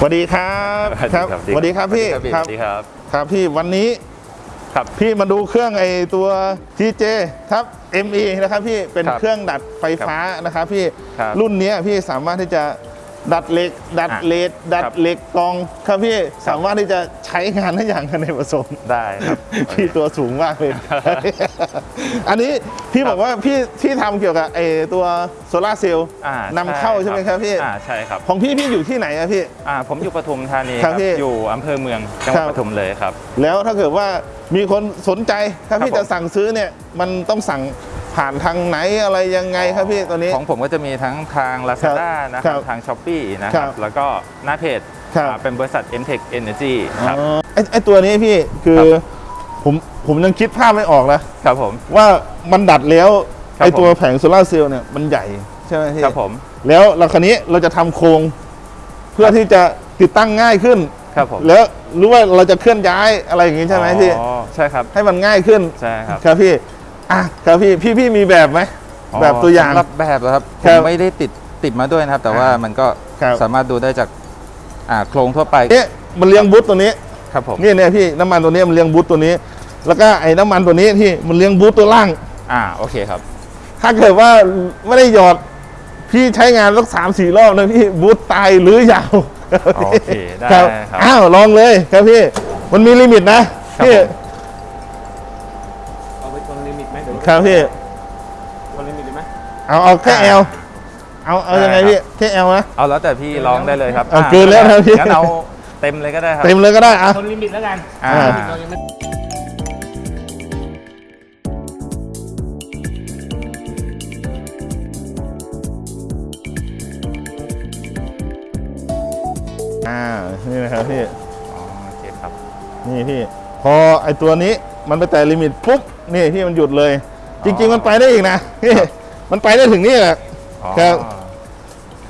สวัสดีครับครับสวัสดีครับพี่สวัสดีครับพี่ครับพี่วันนี้ครับพี่มาดูเครื่องไอตัว TJ ครับ ME นะครับพี่เป็นครับเครื่องดัดไฟฟ้านะครับพี่ครับรุ่นเนี้ยพี่สามารถที่จะ ดัดเหล็ก ดัดอะเลดดัดครับเหล็กกรองครับพี่สามารถที่จะใช้งานได้อย่างอเนกประสงค์ได้ครับพี่ตัวสูงมากเลย อันนี้พี่บอกว่าพี่พี่ทำเกี่ยวกับไอตัวโซลาร์เซลล์อ่านำเข้าใช่ไหมครับพี่อ่าใช่ครับของพี่พี่อยู่ที่ไหนอะพี่อ่าผมอยู่ปทุมธานีคครัรับบพี่อยู่อำเภอเมืองจังหวัดครับปทุมเลยครับ แล้วถ้าเกิดว่ามีคนสนใจถ้าพี่ครับผมจะสั่งซื้อเนี่ยมันต้องสั่ง ผ่านทางไหนอะไรยังไงครับพี่ตอนนี้ ของผมก็จะมีทั้งทาง Lazada นะคครัรับบทาง s h อ p e e นะคครัรับบแล้วก็หน้าเพจครับอ่าเป็นบริษัท MTech Energy ครับอ๋อไอ้ไอ้ตัวนี้พี่คือครับผมผมยังคิดภาพไม่ออกนะครับผมว่ามันดัดแล้วครับไอ้ตัวผมแผงโซลาร์เซลล์เนี่ยมันใหญ่ใช่ไหมพี่ครับผม แล้วเราคันนี้เราจะทำโครง เพื่อที่จะติดตั้งง่ายขึ้นครับผมแล้วรู้ว่าเราจะเคลื่อนย้ายอะไรอย่างงี้ใช่ไหมพี่อ๋อใช่ครับให้มันง่ายขึ้นใช่ครับครับพี่ อะครับพี่พี่พี่มีแบบไหมแบบตัวอย่างสำหรับแบบนะครับผครัมบไม่ได้ติดติดมาด้วยนะครับ แต่ว่าอ่ามัมันก็ครับ สามารถดูได้จากอ่าโครงทั่วไปเนี่ยมันเลี้ยงบูทตัวนี้ครับผมนี่เนี่ยพี่น้ำมันตัวนี้มันเลี้ยงบูชตัวนี้ แล้วก็ไอ้น้ำมันตัวนี้ที่มันเลี้ยงบูชตัวล่าง อ่าโอเคครับ ถ้าเกิดว่าไม่ได้หยอดพี่ใช้งานสักสามสี่รอบนะพี่บูชตายหรือยาวโอเคได้ครับครับอ้าวลองเลยครับพี่ มันมี limit นะครับพี่ผม ครับพี่ชน limit ได้ไหมเอาเอาแค่อ่า Lเอาเอายังไงได้ครับพี่แค่ L นะเอาแล้วแต่พี่ลองได้เลยครับเอาอ่เกินแล้วนะพี่งั้นเอาเต็มเลยก็ได้ครับเต็มเลยก็ได้อะชน limit แล้วกันอ่าอ่าเรายังไม่อ่านี่นะครับพี่อ๋อโอเคครับนี่พี่พอไอตัวนี้มันไปแตะ limit ปุ๊บนี่พี่มันหยุดเลย จริง ๆ มันไปได้อีกนะพี่มันไปได้ถึงนี่แหละอ๋อครับ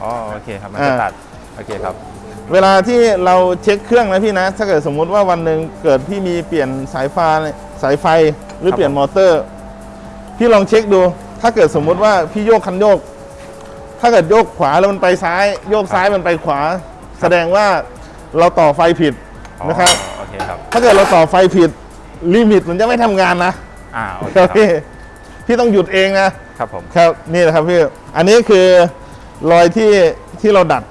อ๋อโอเคครับมันอ่าจะตัดโอเคครับ เวลาที่เราเช็คเครื่องนะพี่นะ ถ้าเกิดสมมุติว่าวันหนึ่งเกิดพี่มีเปลี่ยนสายไฟสายไฟหรือครับเปลี่ยนมอเตอร์ พี่ลองเช็คดู ถ้าเกิดสมมุติว่าพี่โยกคันโยก ถ้าเกิดโยกขวาแล้วมันไปซ้าย โยกซ้ายมันไปขวา แสดงว่าเราต่อไฟผิดอ๋อนะครับโอเคครับ ถ้าเกิดเราต่อไฟผิดลิมิตมันจะไม่ทำงานนะ อ่าโอเคคครัรับบ พี่พี่ต้องหยุดเองนะครับผมครับนี่นะครับพี่อันนี้คือรอยที่ที่เราดัด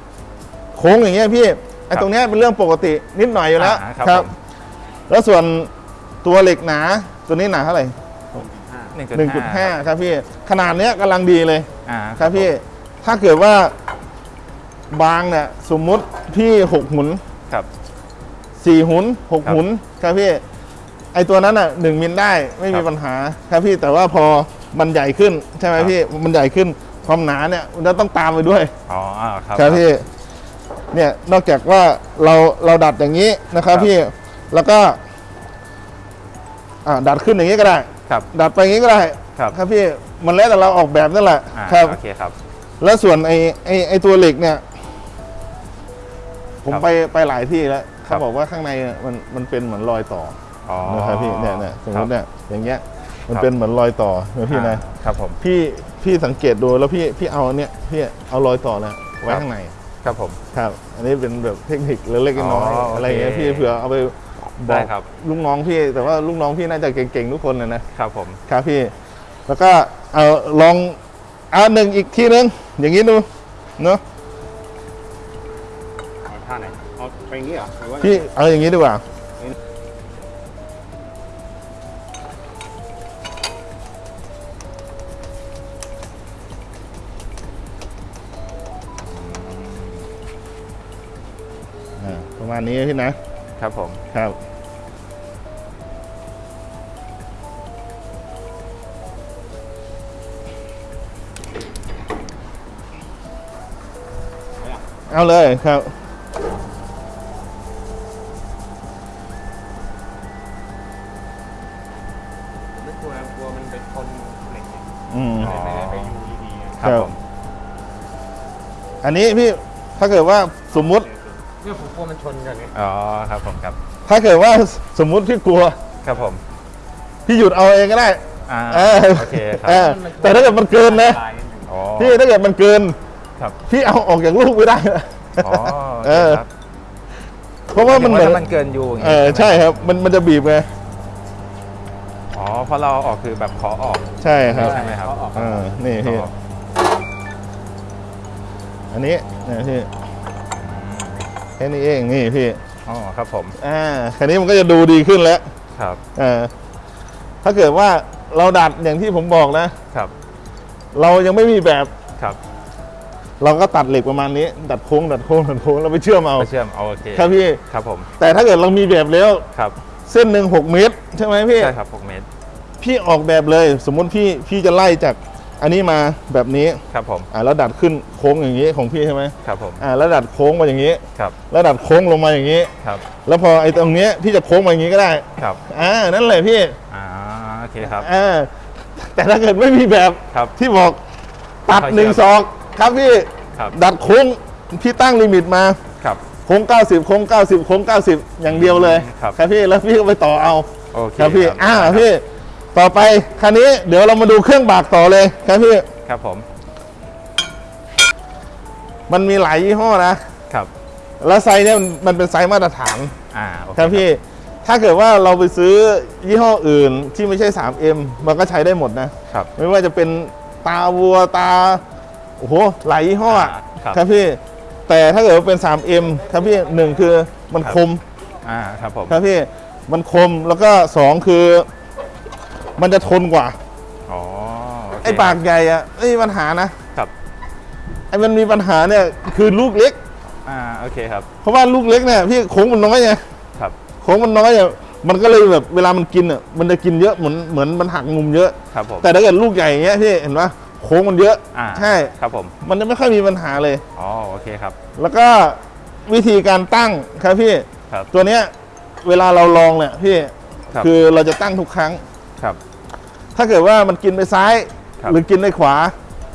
โค้งอย่างเงี้ยพี่ไอ้ตรงเนี้ยเป็นเรื่องปกตินิดหน่อยอยู่แล้วอ่าครับผม แล้วส่วนตัวเหล็กหนาตัวนี้หนาเท่าไหร่หนึ่งจุดห้า1.5ครับพี่ขนาดเนี้ยกำลังดีเลย อ่าครับพี่ถ้าเกิดว่าบางเนี่ยสมมุติพี่หกหุนครับสี่หุนหกครับหุนครับพี่ ไอตัวนั้นอะหนึ่งมิลได้ไม่มีครับปัญหาครับพี่แต่ว่าพอมันใหญ่ขึ้นใช่ไหมครับพี่มันใหญ่ขึ้นความหนาเนี่ยมันจะต้องตามไปด้วยอ๋ออ่าครับครับพี่เนี่ยนอกจากว่าเราเราดัดอย่างนี้นะครับครับพี่แล้วก็อ่าดัดขึ้นอย่างนี้ก็ได้ครับดัดไปอย่างนี้ก็ได้ครับครับพี่มันแล้วแต่เราออกแบบนั่นแหละอ่าครับโอเคครับ แล้วส่วนไอไอไอตัวเหล็กเนี่ย ผมครับไปไปหลายที่แล้วครัเขาบบอกว่าข้างในมันมันเป็นเหมือนรอยต่ออ๋อ นะครับพี่เนี่ยเนี่ยสมมติครับเนี่ยอย่างเงี้ยมันครับเป็นเหมือนรอยต่อนะพี่นะอ่าครับผมพี่พี่สังเกตดูแล้วพี่พี่เอาเนี่ยพี่เอารอยต่อเนี่ยไว้ครับข้างในครับผมครับ อันนี้เป็นแบบเทคนิคเล็กๆน้อยอ๋อๆโอเคอะไรอย่างเงี้ยพี่เผื่อเอาไปบได้อกครับลูกน้องพี่แต่ว่าลูกน้องพี่น่าจะเก่งๆทุกคนนะนะครับผมครับพี่ แล้วก็เอาลองเอาหนึ่งอีกทีนึงอย่างนี้ดูเนาะเอาท่าไหนเอาไปอย่างนี้เหรอหรือว่าพี่เอาอย่างนี้ดีกว่า ประมาณนี้พี่นะครับผมครับเอาเลยครับผมไม่กลัวกลัวมันไปชนเหล็กเนี่ยอืมอ๋อไม่ได้ไปยูดีๆไงครับครับผมอันนี้พี่ถ้าเกิดว่าสมมุติ เนี่ยผมกลัวมันชนกันไงอ๋อครับผมครับถ้าเกิดว่าสมมุติพี่กลัว ครับผม พี่หยุดเอาเองก็ได้อ่าเออโอเคครัเอบอแต่ถ้าเกิดมันเกินนะลายนิดนึงอ๋อพี่ถ้าเกิดมันเกินครับพี่เอาออกจากลูกไม่ได้นะอ๋อโอเอเคอครับเพราะว่ามันเหมือนถ้ามันเกินยูอย่างเองี้อไหมใช่ครับ มันมันจะบีบไงอ๋อเพราะเราเอาออกคือแบบขอออกใช่ครับใช่ไหมครับอ่านี่ขอพี่ออกอันนี้เนี่ยพี่ แค่นี้เองนี่พี่อ๋อครับผมอ่าคันนี้มันก็จะดูดีขึ้นแล้วครับอ่าถ้าเกิดว่าเราดัดอย่างที่ผมบอกนะครับ เรายังไม่มีแบบครับ เราก็ตัดเหล็กประมาณนี้ ดัดโค้งดัดโค้งดัดโค้งแล้วไปเชื่อมเอาไปเชื่อมเอาโอเคครับพี่ครับผม แต่ถ้าเกิดเรามีแบบแล้วครับ เส้นหนึ่งหกเมตร ใช่ไหมพี่ใช่ครับ6เมตร พี่ออกแบบเลย สมมุติพี่พี่จะไล่จาก อันนี้มาแบบนี้ครับผมอ่าแล้วดัดขึ้นโค้งอย่างนี้ของพี่ใช่ไหมครับผมอ่าแล้วดัดโค้งมาอย่างนี้ครับแล้วดัดโค้งลงมาอย่างนี้ครับแล้วพอไอ้ตรงเนี้ยพี่จะโค้งมาอย่างนี้ก็ได้ครับอ่านั่นแหละพี่อ่าโอเคครับอ่าแต่ถ้าเกิดไม่มีแบบครับที่บอกตัดค่อยๆหนึ่งเชื่ศอมอกครับพี่ครับดัดโค้งพี่ตั้งลิมิตมาครับโค้ง 90 โค้ง 90 โค้ง 90 อย่างเดียวเลยครับพี่แล้วพี่ก็ไปต่อเอาโอเคครับพี่ครับอ่าพี่ ต่อไปคันนี้เดี๋ยวเรามาดูเครื่องบากต่อเลยครับพี่ ครับผม มันมีหลายยี่ห้อนะ ครับ แล้วไซส์เนี่ยมันมันเป็นไซส์มาตรฐาน อ่าโอเคครับพี่ ถ้าเกิดว่าเราไปซื้อยี่ห้ออื่นที่ไม่ใช่ 3M มันก็ใช้ได้หมดนะ ครับ ไม่ว่าจะเป็นตาวัวตา โอ้โห หลายยี่ห้ออะอ่าครับครับพี่ แต่ถ้าเกิดว่าเป็น 3M ครับพี่หนึ่งคือมันครับคมอ่า ครับผม ครับพี่ มันคมแล้วก็สองคือ มันจะทนกว่าอ๋อโเคไอ้ปากใหญ่อะไม่มีปัญหานะครับไอ้มันมีปัญหาเนี่ยคือลูกเล็ก อ่าโอเคครับ เพราะว่าลูกเล็กเนี่ยพี่โค้งมันน้อยไงครับโค้งมันน้อยเนี่ยมันก็เลยแบบเวลามันกินอะมันจะกินเยอะเหมือนเหมือนมันหักมุมเยอะครับผมแต่ถ้าเกิดลูกใหญ่อย่างเงี้ยพี่เห็นปะโค้งมันเยอะอ่าใช่ครับผม มันจะไม่ค่อยมีปัญหาเลยอ๋อโอเคครับ แล้วก็วิธีการตั้งครับพี่ครับตัวเนี้ยเวลาเราลองเนี่ยพี่ครับคือเราจะตั้งทุกครั้งครับ ถ้าเกิดว่ามันกินไปซ้ายครับหรือกินไปขวา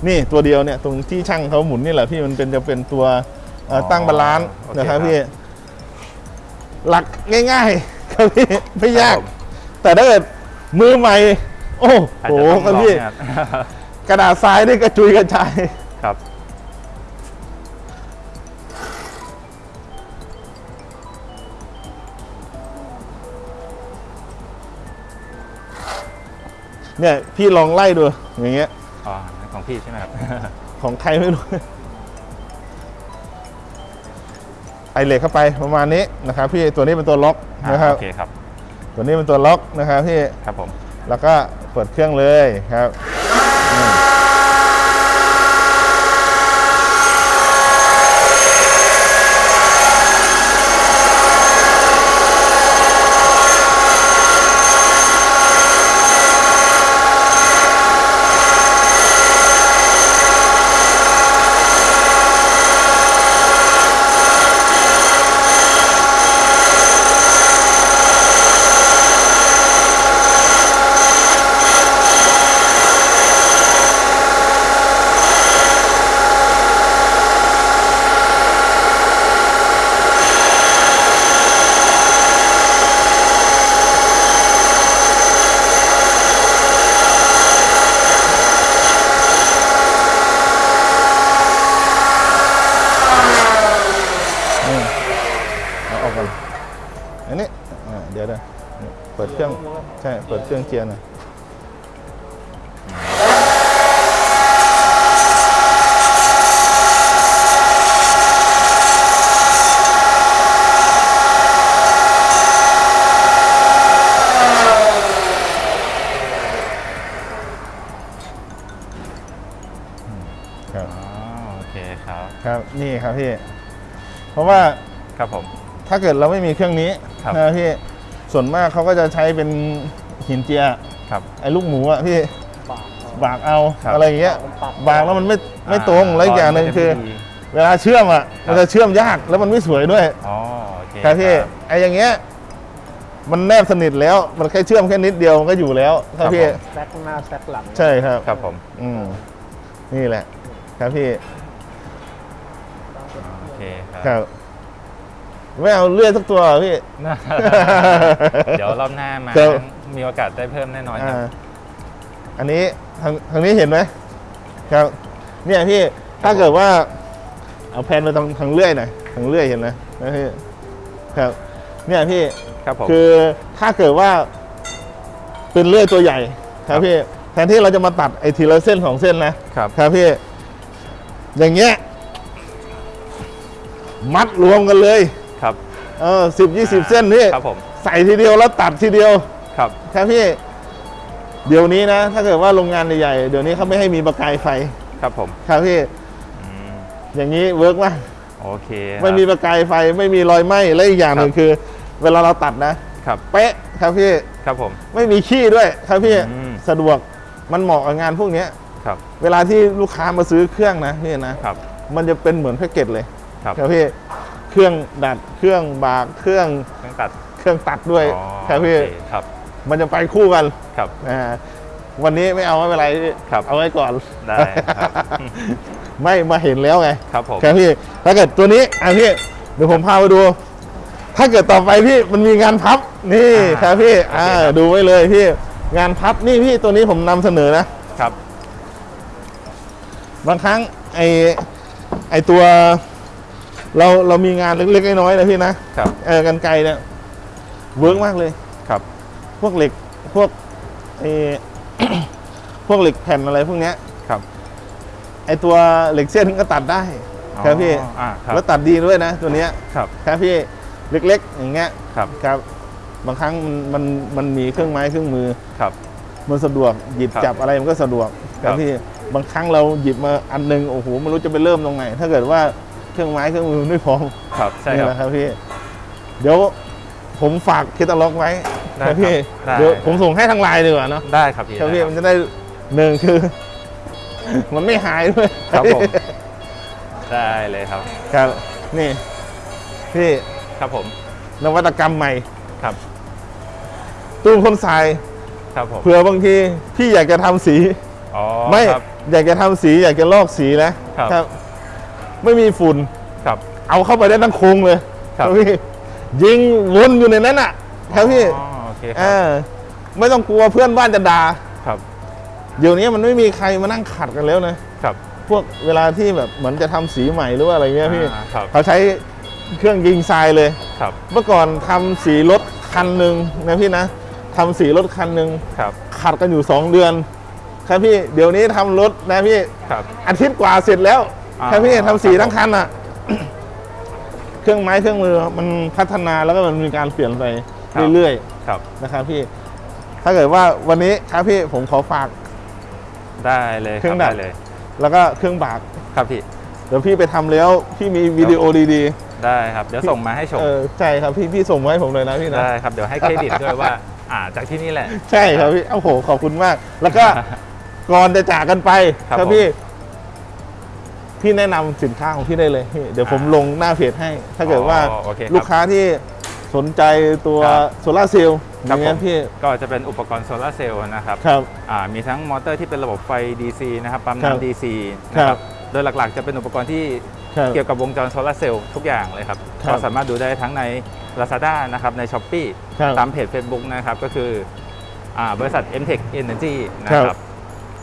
นี่ตัวเดียวเนี่ยตรงที่ช่างเขาหมุนนี่แหละพี่มันเป็นจะเป็นตัวเอ่อออตั้งบาลานซ์โอเคนะครับครับพี่ หลักง่ายๆครับพี่ไม่ยากครับผมแต่ถ้าเกิดมือใหม่ โอ้อาจโหจะต้องคลรับองพี่เนี่ยกระดาษทรายนี่กระจุยกระจาย เนี่ยพี่ลองไล่ดูอย่างเงี้ยอ๋อของพี่ใช่ไหมครับ ของใครไม่รู้ไอเหล็กเข้าไปประมาณนี้นะครับ พี่ตัวนี้เป็นตัวล็อกอ่านะครับโอเคครับ ตัวนี้เป็นตัวล็อกนะครับพี่ครับผมแล้วก็เปิดเครื่องเลยครับอืมเอาออกกันอันนี้อ่าเดี๋ยวเดี๋ยวนี่เปิดเครื่องใช่เปิดเครื่องเจียร์หน่อยครับอ๋อโอเคครับครับนี่ครับพี่เพราะว่าครับผมถ้าเกิดเราไม่มีเครื่องนี้ครับนะพี่ ส่วนมากเขาก็จะใช้เป็นหินเจียครับไอ้ลูกหมูอะพี่บากเอาบากเอาครับอะไรอย่างเงี้ยมันปักบากแล้วมันไม่ไม่ตรงแล้วอีกอย่างหนึ่งคือ เวลาเชื่อมอะครับมันจะเชื่อมยากแล้วมันไม่สวยด้วยอ๋อโอเคครับพี่ไอ้อย่างเงี้ยมันแนบสนิทแล้วมันแค่เชื่อมแค่นิดเดียวมันก็อยู่แล้วครับพี่แซกหน้าแซกหลังใช่ครับครับผมอืมนี่แหละ ครับพี่โอเคคครัรับบ ไม่เอาเลื่อยสักตัวเหรอพี่ เดี๋ยวรอบหน้ามาครับ มีโอกาสได้เพิ่มแน่นอนครับ อ่าอันนี้ทางทางนี้เห็นไหมครับ เนี่ยพี่ถ้าเกิดว่า เอาแผ่นไปทางทางเลื่อยหน่อยทางเลื่อยเห็นไหมนะพี่ครับ เนี่ยพี่ ครับผม คือถ้าเกิดว่าเป็นเลื่อยตัวใหญ่ครับพี่แทนที่เราจะมาตัดไอ้ทีละเส้นสองเส้นนะครับ ครับพี่ อย่างเงี้ยมัดรวมกันเลยครับ เออสิบยี่สิบเส้นพี่ครับผมใส่ทีเดียวแล้วตัดทีเดียวครับครับพี่ เดี๋ยวนี้นะ ถ้าเกิดว่าโรงงานใหญ่ๆเดี๋ยวนี้เขาไม่ให้มีประกายไฟครับผมครับพี่อืมอย่างนี้ work มากโอเคไม่มีประกายไฟไม่มีรอยไหม้และอีกอย่างหนึ่งคือ เวลาเราตัดนะครับเป๊ะครับพี่ครับผม ไม่มีขี้ด้วยครับพี่อืมสะดวกมันเหมาะกับงานพวกเนี้ยครับ เวลาที่ลูกค้ามาซื้อเครื่องนะพี่นะครับ มันจะเป็นเหมือนแพ็กเกจเลยครับครับพี่ เครื่องดัดเครื่องบากเครื่องเครื่องตัดเครื่องตัดด้วยอ๋อครับพี่โอเคครับมันจะไปคู่กันครับอ่าวันนี้ไม่เอาไม่เป็นไรพี่ครับเอาไว้ก่อนได้ครับไม่มาเห็นแล้วไงครับผมครับพี่ถ้าเกิดตัวนี้อะพี่เดี๋ยวผมพาไปดู ถ้าเกิดต่อไปพี่มันมีงานพับนี่อ่าครับพี่โอเคอ่าครับดูไว้เลยพี่งานพับนี่พี่ตัวนี้ผมนำเสนอนะครับ บางครั้งไอไอตัว เราเรามีงานเล็กๆน้อยๆนะพี่นะครับ เออกันไกลเนี่ยเวิร์กมากเลย ครับ พวกเหล็กพวกไอ พวกเหล็กแผ่นอะไรพวกเนี้ยครับ ไอตัวเหล็กเส้นก็ตัดได้ ครับพี่ อ๋ออ่าครับ แล้วตัดดีด้วยนะ ตัวเนี้ยครับ ครับพี่เล็กๆ อย่างเงี้ยครับ ครับ บางครั้งมันมันมันมีเครื่องไม้เครื่องมือ ครับ มันสะดวกหยิบครับจับอะไรมันก็สะดวกคครัรับบ พี่บางครั้งเราหยิบมาอันหนึงโอ้โหไม่รู้จะไปเริ่มตรงไหน ถ้าเกิดว่า เครื่องไม้เครื่องมือไม่พร้อมครับใช่นี่คแหรับละครับพี่ เดี๋ยวผมฝากเคตาล็อกไว้ได้ครับพี่ครับได้เดี๋ยวผมส่งให้ทางไลน์ดีกว่าเนาะได้ครับพี่ครับพี่ได้ มันจะได้หนึ่งคือ มันไม่หายด้วยครับผม ได้เลยครับ ครับนี่ พี่ครับผมนวัตกรรมใหม่ ครับตู้พ่นทรายครับผมเผื่อบางทีพี่อยากจะทำสี อ๋อไม่ครับ อยากจะทำสีอยากจะลอกสีนะครับ ไม่มีฝุ่นครับ เอาเข้าไปได้ทั้งโครงเลยครับพี่ยิงวนอยู่ในนั้นอะครับพี่อ๋อโอเคคเอรับอไม่ต้องกลัวเพื่อนบ้านจะด่าครับ เดี๋ยวนี้มันไม่มีใครมานั่งขัดกันแล้วนะครับ พวกเวลาที่แบบเหมือนจะทำสีใหม่หรือว่าอะไรเงี้ยพี่อ่าครับเขาใช้เครื่องยิงทรายเลยครับ เมื่อก่อนทำสีรถคันหนึ่งนะพี่นะทำสีรถคันหนึ่งครับขัดกันอยู่ 2 เดือน ครับพี่เดี๋ยวนี้ทำรถนะพี่ครับอาทิตย์กว่าเสร็จแล้ว อ่าครับพี่ทำสีครับทั้งคันอะ เครื่องไม้เครื่องมือมันพัฒนาแล้วก็มันมีการเปลี่ยนไปเรื่อยครับๆนะครับพี่ ถ้าเกิดว่าวันนี้ครับพี่ผมขอฝาก ได้เลยเครื่องบดัดได้เลย แล้วก็เครื่องบาก ครับพี่ เดี๋ยวพี่ไปทำแล้วพี่มีวิดีโอดีได้ครับ เดี๋ยวส่งมาให้ชๆม เออใช่ครับพี่พี่ส่งมาให้ผมเลยนะพี่นะ ได้ครับ เดี๋ยวให้เครดิตด้วยว่า อ่าจากที่นี่แหละ ใช่ครับพี่โอ้โหขอบคุณมาก แล้วก็ ก่อนจะจากกันไปครับครับผม พี่ พี่แนะนำสินค้าของพี่ได้เลยพี่เดี๋ยวผมอ่าลงหน้าเพจให้ ถ้าเกิดว่าอ๋อโอเคครับลูกค้าที่สนใจตัวครับโซลาร์เซลล์อครับย่างเงี้ยผม พี่ก็จะเป็นอุปกรณ์โซลาร์เซลล์นะครับครับ อ่ามีทั้งมอเตอร์ที่เป็นระบบไฟ DC นะครับปั๊มครับน้ำ DC ครันะครับ บโดยหลักๆ จะเป็นอุปกรณ์ที่ครับ เกี่ยวกับวงจรโซลาร์เซลล์ทุกอย่างเลยครับครับก็สามารถดูได้ทั้งใน Lazada นะครับใน s h อ p e e ครับตามเพจ Facebook นะครับก็คืออ่าบริษัท MTech Energy นะคครัรับบ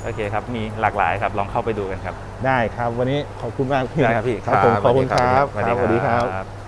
โอเคครับ มีหลากหลายครับ ลองเข้าไปดูกันครับ ได้ครับ วันนี้ขอบคุณมากพี่ได้ครับพี่ครับผมขอบคุณครับสวัสครับสวัสดีดีคครัรับบ